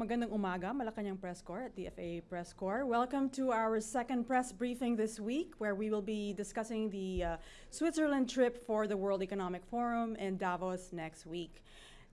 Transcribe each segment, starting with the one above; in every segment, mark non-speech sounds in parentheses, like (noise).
Magandang umaga, Malacanang Press Corps at DFA Press Corps. Welcome to our second press briefing this week, where we will be discussing the uh, Switzerland trip for the World Economic Forum in Davos next week.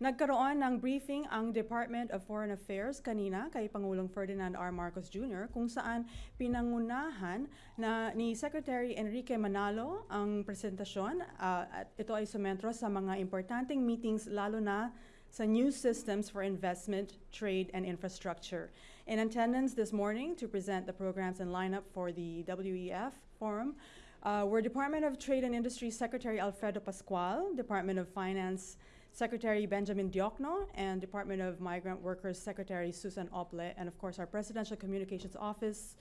Nagkaroon ng briefing ang Department of Foreign Affairs kanina kay Pangulong Ferdinand R. Marcos Jr. kung saan pinangunahan na ni Secretary Enrique Manalo ang presentasyon uh, at ito ay sumentro sa mga importanteng meetings lalo na sa new systems for investment, trade, and infrastructure. In attendance this morning to present the programs and lineup for the WEF forum uh, were Department of Trade and Industry Secretary Alfredo Pascual, Department of Finance Secretary Benjamin Diokno, and Department of Migrant Workers Secretary Susan Ople, and of course our Presidential Communications Office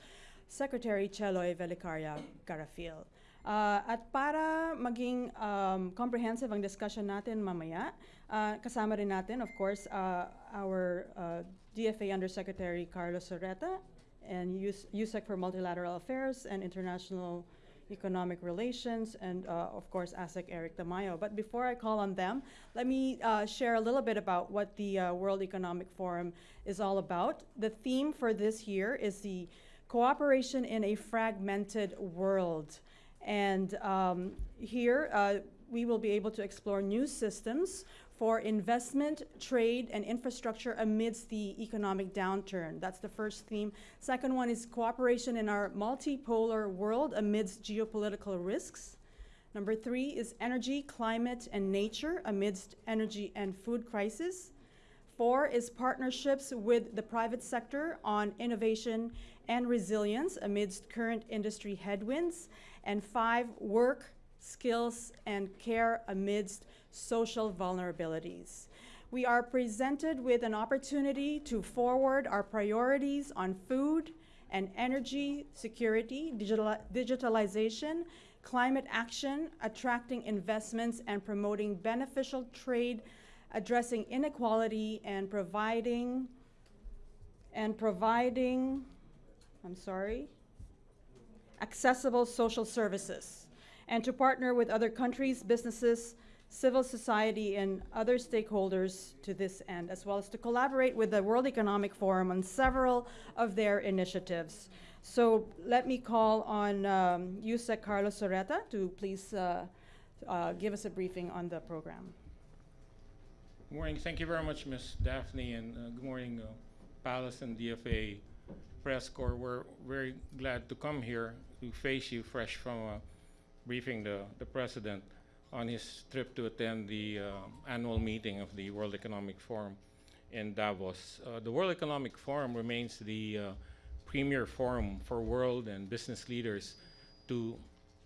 Secretary Cheloy Velicaria Garafil. Uh, at para maging um, comprehensive ang discussion natin mamaya, uh, kasama rin natin, of course, uh, our uh, DFA Undersecretary Carlos Sorreta and USEC for Multilateral Affairs and International Economic Relations, and uh, of course, ASEC Eric Tamayo. But before I call on them, let me uh, share a little bit about what the uh, World Economic Forum is all about. The theme for this year is the cooperation in a fragmented world. And um, here, uh, we will be able to explore new systems for investment, trade, and infrastructure amidst the economic downturn. That's the first theme. Second one is cooperation in our multipolar world amidst geopolitical risks. Number three is energy, climate, and nature amidst energy and food crisis. Four is partnerships with the private sector on innovation and resilience amidst current industry headwinds. And five, work, skills, and care amidst social vulnerabilities. We are presented with an opportunity to forward our priorities on food and energy security, digital, digitalization, climate action, attracting investments, and promoting beneficial trade, addressing inequality, and providing and providing, I'm sorry, accessible social services, and to partner with other countries, businesses, civil society, and other stakeholders to this end, as well as to collaborate with the World Economic Forum on several of their initiatives. So let me call on um, USEC Carlos Sorreta to please uh, uh, give us a briefing on the program. Good morning. Thank you very much, Ms. Daphne, and uh, good morning, uh, Palace and DFA Press Corps. We're very glad to come here to face you fresh from uh, briefing the, the President on his trip to attend the uh, annual meeting of the World Economic Forum in Davos. Uh, the World Economic Forum remains the uh, premier forum for world and business leaders to,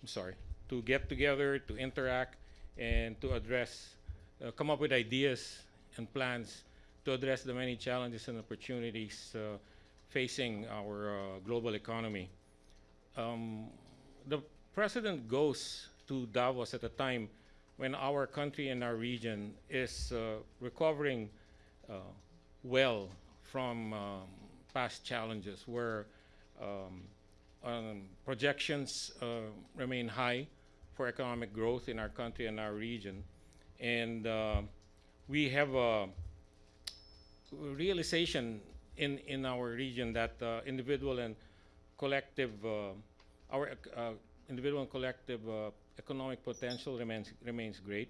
I'm sorry, to get together, to interact, and to address, uh, come up with ideas and plans to address the many challenges and opportunities uh, facing our uh, global economy. Um, the president goes to Davos at a time when our country and our region is uh, recovering uh, well from um, past challenges where um, um, projections uh, remain high for economic growth in our country and our region. And uh, we have a realization in, in our region that uh, individual and collective, uh, our individual and collective uh, economic potential remains remains great,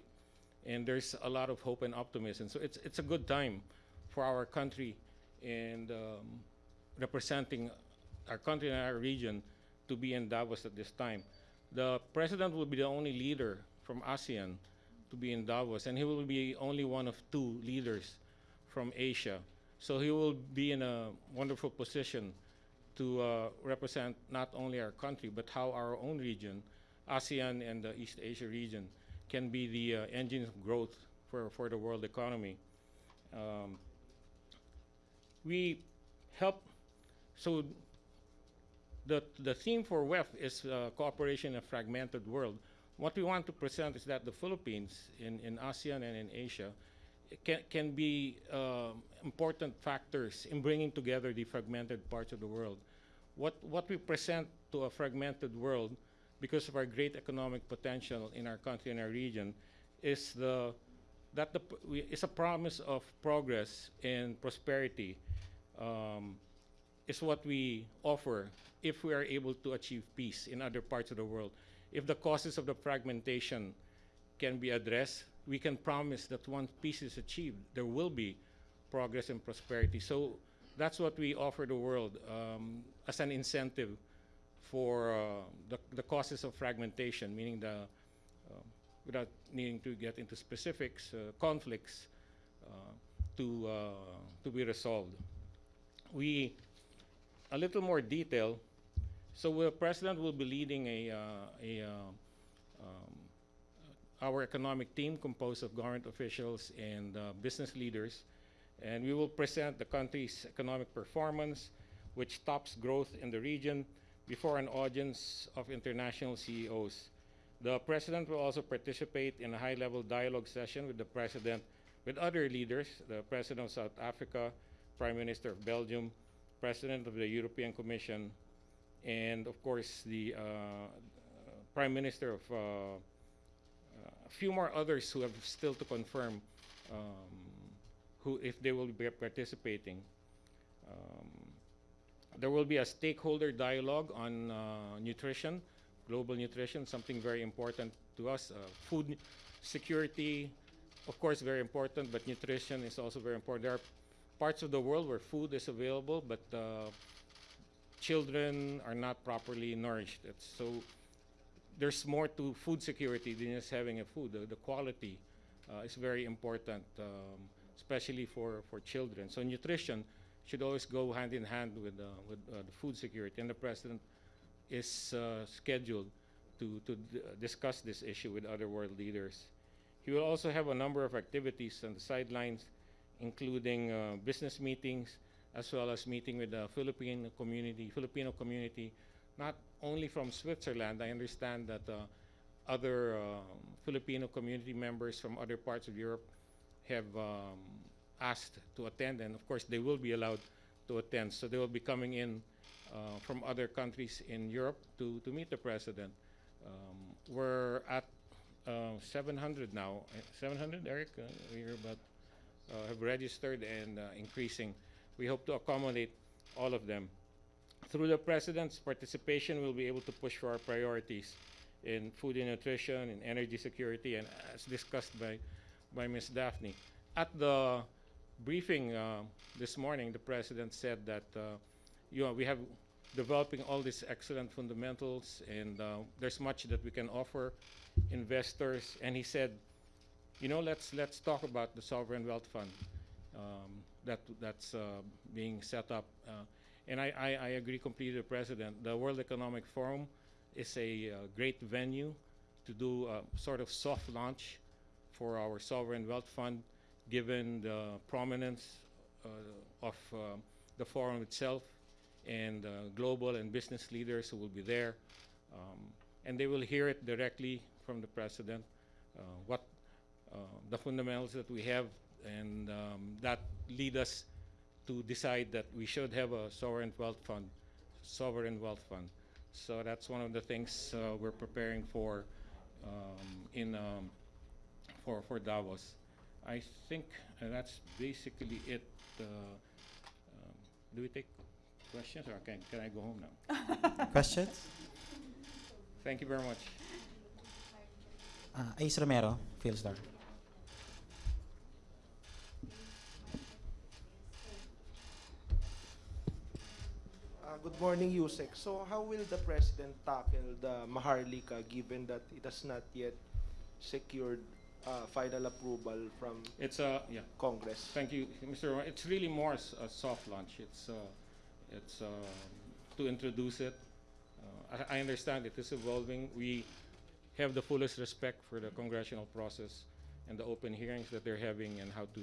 and there's a lot of hope and optimism. So it's it's a good time for our country and um, representing our country and our region to be in Davos at this time. The president will be the only leader from ASEAN to be in Davos, and he will be only one of two leaders from Asia. So he will be in a wonderful position to uh, represent not only our country, but how our own region, ASEAN and the East Asia region, can be the uh, engine of growth for, for the world economy. Um, we help, so the, the theme for WEF is uh, cooperation in a fragmented world. What we want to present is that the Philippines in, in ASEAN and in Asia can, can be uh, important factors in bringing together the fragmented parts of the world. What, what we present to a fragmented world because of our great economic potential in our country and our region is the that the is a promise of progress and prosperity um, is what we offer if we are able to achieve peace in other parts of the world. If the causes of the fragmentation can be addressed, we can promise that once peace is achieved, there will be progress and prosperity. So that's what we offer the world um, as an incentive for uh, the, the causes of fragmentation, meaning the, um, without needing to get into specifics, uh, conflicts uh, to, uh, to be resolved. We, a little more detail, so the president will be leading a, uh, a uh, um, our economic team composed of government officials and uh, business leaders. And we will present the country's economic performance, which tops growth in the region, before an audience of international CEOs. The president will also participate in a high-level dialogue session with the president, with other leaders, the president of South Africa, prime minister of Belgium, president of the European Commission, and of course the uh, prime minister of uh, few more others who have still to confirm um, who if they will be participating. Um, there will be a stakeholder dialogue on uh, nutrition, global nutrition, something very important to us. Uh, food security, of course, very important, but nutrition is also very important. There are parts of the world where food is available, but uh, children are not properly nourished. It's so there's more to food security than just having a food. The, the quality uh, is very important, um, especially for, for children. So nutrition should always go hand in hand with, uh, with uh, the food security. And the president is uh, scheduled to, to d- discuss this issue with other world leaders. He will also have a number of activities on the sidelines, including uh, business meetings, as well as meeting with the Philippine community, Filipino community, not only from Switzerland. I understand that uh, other um, Filipino community members from other parts of Europe have um, asked to attend, and of course they will be allowed to attend. So they will be coming in uh, from other countries in Europe to, to meet the president. Um, we're at uh, 700 now. Uh, 700, Eric? Uh, we're about uh, have registered and uh, increasing. We hope to accommodate all of them. Through the president's participation, we'll be able to push for our priorities in food and nutrition, in energy security, and as discussed by, by Ms. Daphne. At the briefing uh, this morning, the president said that uh, you know, we have developing all these excellent fundamentals, and uh, there's much that we can offer investors. And he said, you know, let's let's talk about the sovereign wealth fund um, that that's uh, being set up. And I, I, I agree completely with the president. The World Economic Forum is a uh, great venue to do a sort of soft launch for our sovereign wealth fund, given the prominence uh, of uh, the forum itself and uh, global and business leaders who will be there. Um, and they will hear it directly from the president, uh, what uh, the fundamentals that we have, and um, that lead us to decide that we should have a sovereign wealth fund, sovereign wealth fund. So that's one of the things uh, we're preparing for um, in um, for for Davos. I think uh, that's basically it. Uh, um, do we take questions, or can can I go home now? (laughs) Questions? Thank you very much. Uh, Ace Romero, Philstar. Good morning, Yusek. So how will the president tackle the Maharlika given that it has not yet secured uh, final approval from It's a yeah. Congress? Thank you, Mr. It's really more s- a soft launch. It's, uh, it's uh, to introduce it. Uh, I, I understand it is evolving. We have the fullest respect for the congressional process and the open hearings that they're having and how to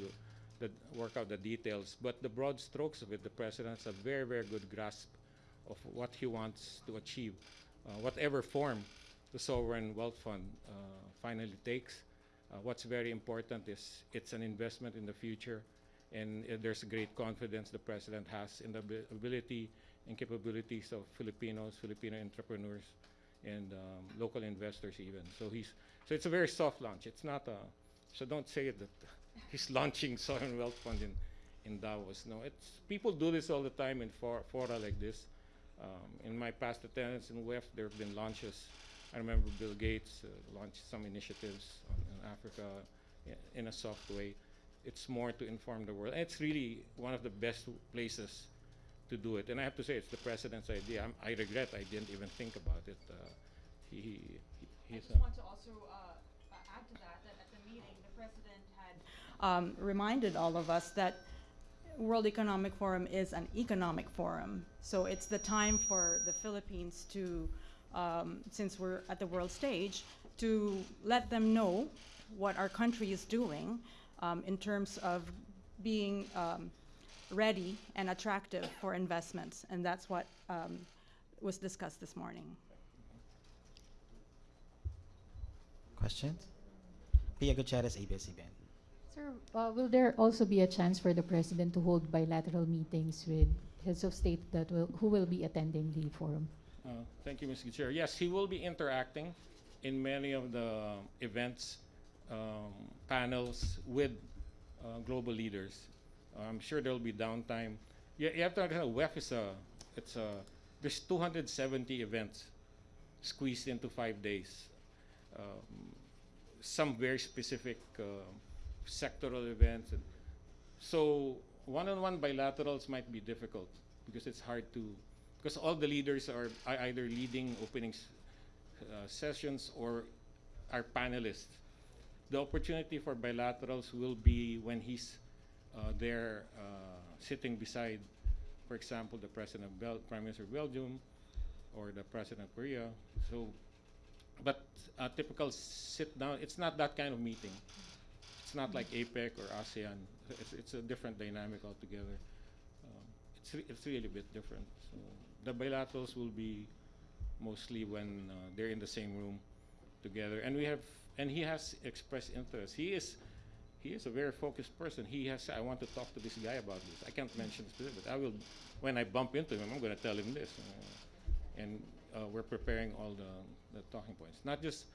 the, work out the details. But the broad strokes of it, the president has a very, very good grasp of what he wants to achieve, uh, whatever form the sovereign wealth fund uh, finally takes. Uh, what's very important is it's an investment in the future, and there's great confidence the president has in the ability and capabilities of Filipinos, Filipino entrepreneurs, and um, local investors even. So he's so it's a very soft launch. It's not a so don't say that (laughs) he's launching sovereign wealth fund in in Davos. No, it's people do this all the time in for, fora like this. Um, in my past attendance in WEF, there have been launches. I remember Bill Gates uh, launched some initiatives on, in Africa in a soft way. It's more to inform the world. And it's really one of the best places to do it. And I have to say, it's the president's idea. I'm, I regret I didn't even think about it. Uh, he, he, I just want to also uh, uh, add to that, that at the meeting, the president had um, reminded all of us that World Economic Forum is an economic forum. So it's the time for the Philippines to, um, since we're at the world stage, to let them know what our country is doing um, in terms of being um, ready and attractive for investments. And that's what um, was discussed this morning. Questions? Pia Gutierrez, ABS-CBN. Sir, uh, will there also be a chance for the president to hold bilateral meetings with heads of state that will, who will be attending the forum? Uh, Thank you, Mr. Chair. Yes, he will be interacting in many of the events, um, panels with uh, global leaders. I'm sure there'll be downtime. You, you have to understand, WEF is a, it's a, there's 270 events squeezed into five days. Um, some very specific uh, sectoral events. And so one-on-one bilaterals might be difficult because it's hard to because all the leaders are either leading opening uh, sessions or are panelists. The opportunity for bilaterals will be when he's uh, there uh, sitting beside, for example, the president of Bel- Prime Minister of Belgium or the president of Korea. So, but a typical sit down, it's not that kind of meeting. It's not like APEC or ASEAN. It's, it's a different dynamic altogether. Um, it's, re- it's really a bit different. So the bilaterals will be mostly when uh, they're in the same room together. And we have, and he has expressed interest. He is, he is a very focused person. He has, I want to talk to this guy about this. I can't mention specific, but I will, when I bump into him, I'm going to tell him this. Uh, and uh, we're preparing all the, the talking points, not just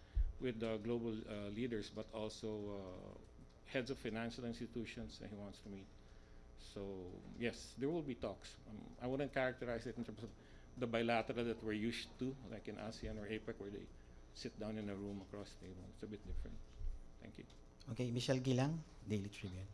with the global uh, leaders, but also uh, heads of financial institutions that he wants to meet. So yes, there will be talks. Um, I wouldn't characterize it in terms of the bilateral that we're used to, like in ASEAN or APEC, where they sit down in a room across the table. It's a bit different. Thank you. Okay, Michelle Gilang, Daily Tribune.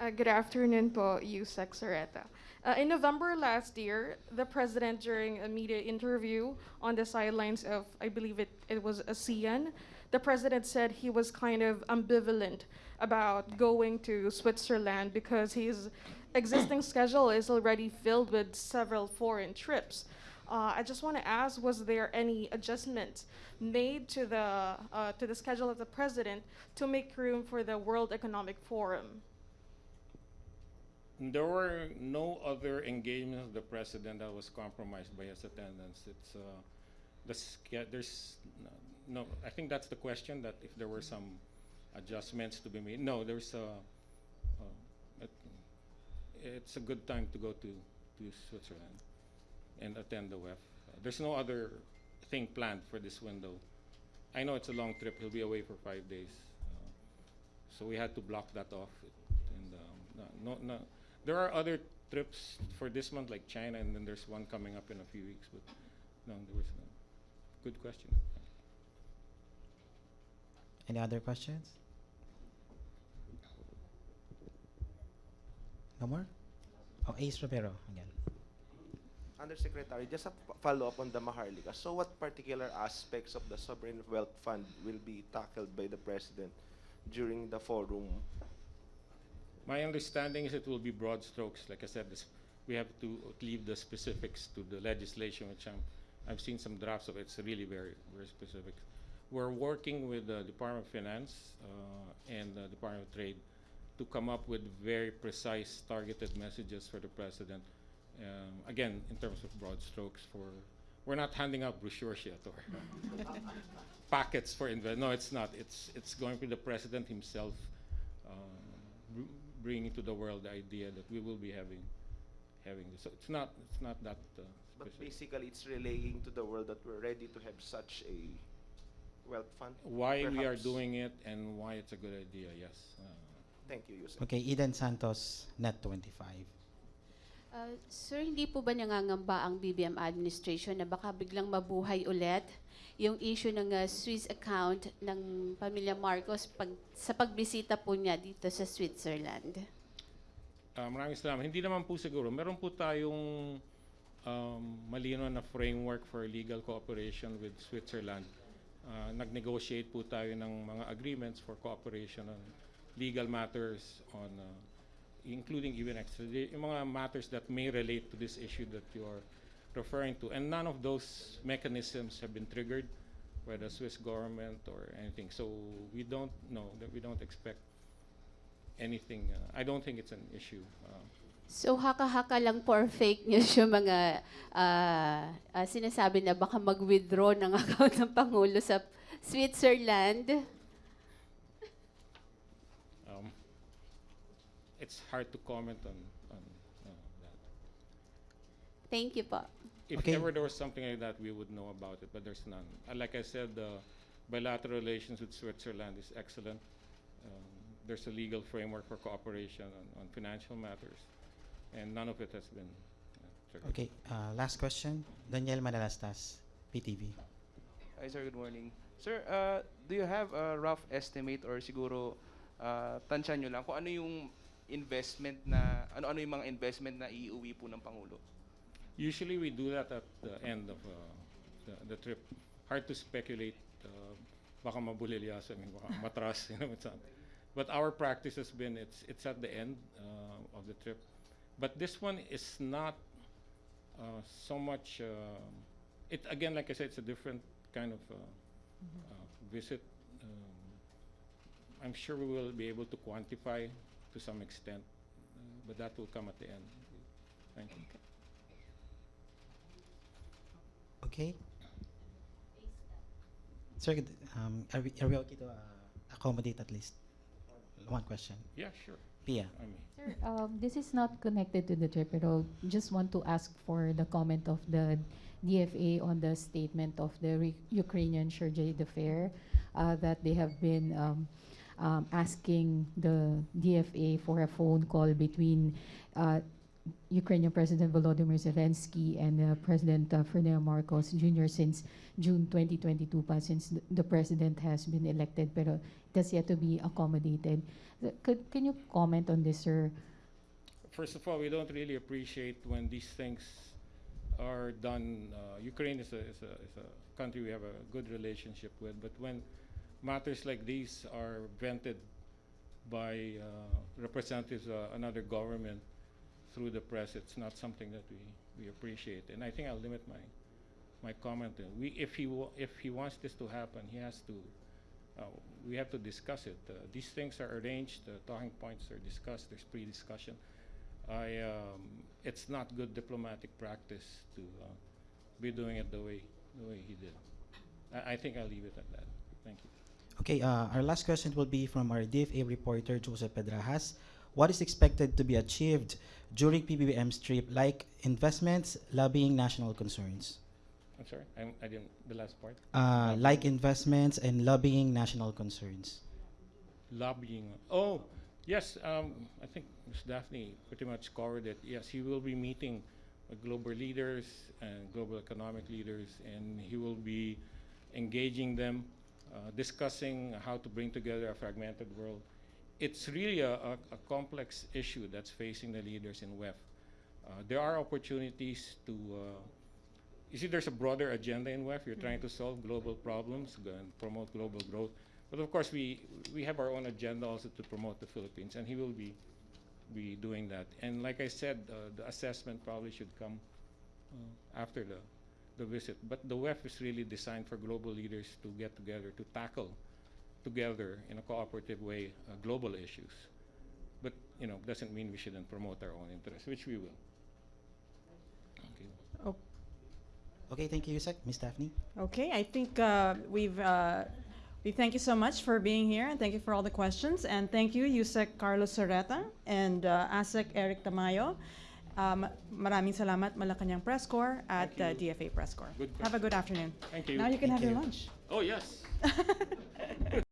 Uh, good afternoon po, Yusek Sorreta. Uh, in November last year, the president, during a media interview on the sidelines of, I believe it, it was ASEAN, the president said he was kind of ambivalent about going to Switzerland because his existing (clears throat) schedule is already filled with several foreign trips. Uh, I just want to ask, was there any adjustments made to the uh, to the schedule of the president to make room for the World Economic Forum? There were no other engagements of the president that was compromised by his attendance. It's uh, the there's no. I think that's the question. That if there were some adjustments to be made. No, there's a. Uh, it, it's a good time to go to to Switzerland and attend the WEF. Uh, there's no other thing planned for this window. I know it's a long trip. He'll be away for five days, uh, so we had to block that off. And um, no, no, no, there are other trips for this month, like China, and then there's one coming up in a few weeks. But no, there was no. Good question. Any other questions? No more? Oh, Ace Romero again. Undersecretary, just a follow-up on the Maharlika. So what particular aspects of the sovereign wealth fund will be tackled by the president during the forum? My understanding is it will be broad strokes. Like I said, this, we have to leave the specifics to the legislation, which I'm, I've seen some drafts of it. It's really very, very specific. We're working with the Department of Finance uh, and the Department of Trade to come up with very precise, targeted messages for the president. Um, again, in terms of broad strokes, for we're not handing out brochures yet or (laughs) packets for invest. No, it's not. It's it's going to the president himself br- bringing to the world the idea that we will be having having this. So it's not it's not that uh, But basically, it's relaying to the world that we're ready to have such a wealth fund. Why we are perhaps. doing it and why it's a good idea, yes. Uh, Thank you, Yusek. Okay, Eden Santos, Net 25. Uh, sir, hindi po ba nangangamba ang BBM administration na baka biglang mabuhay ulit yung issue ng uh, Swiss account ng pamilya Marcos pag, sa pagbisita po niya dito sa Switzerland? Uh, maraming salamat. Hindi naman po siguro. Meron po tayong um, malino na framework for legal cooperation with Switzerland. Uh, nag-negotiate po tayo ng mga agreements for cooperation on legal matters on uh, including even extradition, yung mga matters that may relate to this issue that you are referring to. And none of those mechanisms have been triggered by the Swiss government or anything. So we don't know, that we don't expect anything. Uh, I don't think it's an issue. Uh, So haka-haka lang for fake news yung mga ah, ah, sinasabi na baka mag-withdraw ng (laughs) account ng Pangulo sa Switzerland. It's hard to comment on, on uh, that. Thank you po. If Okay. ever there was something like that, we would know about it, but there's none. Uh, like I said, the bilateral relations with Switzerland is excellent. Um, there's a legal framework for cooperation on, on financial matters, and none of it has been uh, triggered. Okay, uh, last question. Daniel Manalastas, PTV. Hi sir, good morning. Sir, uh, do you have a rough estimate or siguro uh, tansya nyo lang kung ano yung investment na, ano-ano yung mga investment na iuwi po ng Pangulo? Usually we do that at the end of uh, the, the trip. Hard to speculate. Uh, baka mabulilyasan, baka matras, (laughs) you know, it's not. But our practice has been it's it's at the end uh, of the trip. But this one is not uh, so much. Uh, it again, like I said, it's a different kind of uh, uh, visit. Um, I'm sure we will be able to quantify to some extent, uh, but that will come at the end. Thank you. Okay. Sir, um, are we, are we okay to uh, accommodate at least one question? Yeah, sure. Pia. I mean. Sir, um, this is not connected to the trip, pero just want to ask for the comment of the DFA on the statement of the Re- Ukrainian chargé d'affaires uh, that they have been um, um, asking the DFA for a phone call between uh, Ukrainian President Volodymyr Zelensky and uh, President uh, Ferdinand Marcos Jr. since June 2022 pa, since th- the president has been elected, pero it has yet to be accommodated. Could, can you comment on this, sir? First of all, we don't really appreciate when these things are done. Uh, Ukraine is a, is, a, is a country we have a good relationship with, but when matters like these are vented by uh, representatives of another government through the press, it's not something that we, we appreciate. And I think I'll limit my my comment. We, if he if he wants this to happen, he has to. Uh, we have to discuss it. Uh, these things are arranged. Talking points are discussed. There's pre-discussion. I, um, it's not good diplomatic practice to uh, be doing it the way the way he did. I, I think I'll leave it at that. Thank you. Okay, uh, our last question will be from our DFA reporter, Joseph Pedrajas. What is expected to be achieved during PBBM's trip, like investments, lobbying national concerns? I'm sorry. I'm, I didn't. The last part. Uh, like investments and lobbying national concerns. Lobbying. Oh, yes. Um, I think Ms. Daphne pretty much covered it. Yes, he will be meeting with global leaders and global economic leaders, and he will be engaging them, uh, discussing how to bring together a fragmented world. It's really a, a, a complex issue that's facing the leaders in WEF. Uh, there are opportunities to. Uh, you see, there's a broader agenda in WEF. You're trying to solve global problems and promote global growth. But of course, we, we have our own agenda also to promote the Philippines, and he will be, be doing that. And like I said, uh, the assessment probably should come uh, after the, the visit. But the WEF is really designed for global leaders to get together, to tackle together in a cooperative way uh, global issues. But, you know, doesn't mean we shouldn't promote our own interests, which we will. Okay. Okay, thank you, Yusek. Ms. Daphne? Okay, I think uh, we've, uh, we thank you so much for being here, and thank you for all the questions, and thank you, Yusek Carlos Sorreta and uh, ASEC Eric Tamayo. Um, maraming salamat Malacanang Press Corps at Thank uh, DFA Press Corps. Good Have a good afternoon. Thank you. Now you can Thank have your you. lunch. Oh, yes. (laughs)